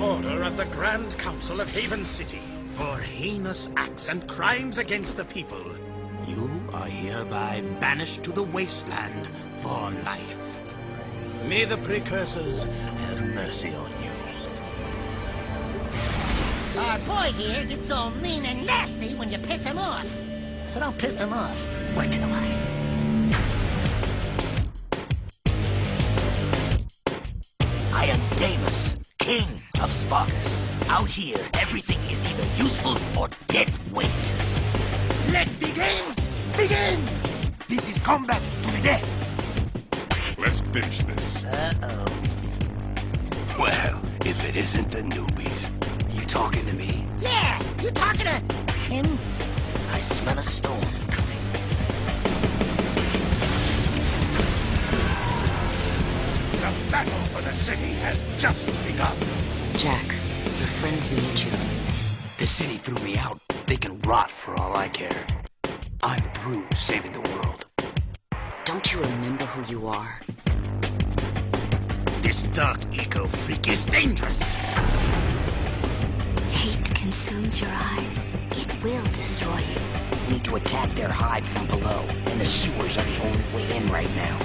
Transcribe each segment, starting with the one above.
order of the Grand Council of Haven City for heinous acts and crimes against the people. You are hereby banished to the wasteland for life. May the precursors have mercy on you. Our boy here gets all mean and nasty when you piss him off. So don't piss him off. Word to the wise. I am Damas, king of Spargus. Out here, everything is either useful or dead weight. Let the games begin! This is combat to the death. Let's finish this. Uh-oh. Well, if it isn't the newbies. You talking to me? Yeah, you talking to him? I smell a storm The battle for the city has just begun. Jak, your friends need you. The city threw me out. They can rot for all I care. I'm through saving the world. Don't you remember who you are? This dark eco freak is dangerous. Hate consumes your eyes. It will destroy you. We need to attack their hive from below, and the sewers are the only way in right now.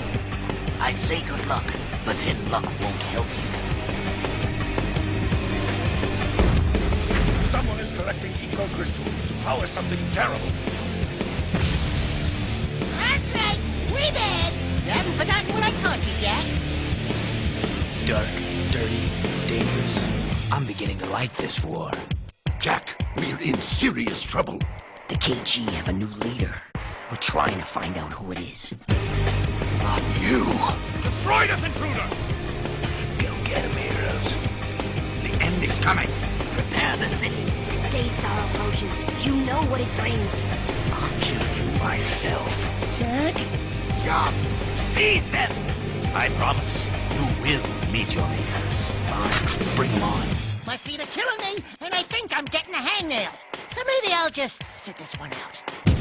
I say good luck, but then luck won't help you. Someone is collecting eco crystals to power something terrible. That's right. We bad. You haven't forgotten what I taught you, Jak. Dark, dirty, dangerous. I'm beginning to like this war. Jak, we're in serious trouble. The KG have a new leader. We're trying to find out who it is. Not you. Destroy this intruder! Go get him, heroes. The end is coming. Prepare the city. Daystar approaches. You know what it brings. I'll kill you myself. Jak? Job, seize them. I promise you will meet your makers. Fine, bring him on. My feet are killing me, and I think I'm getting a hangnail. So maybe I'll just sit this one out.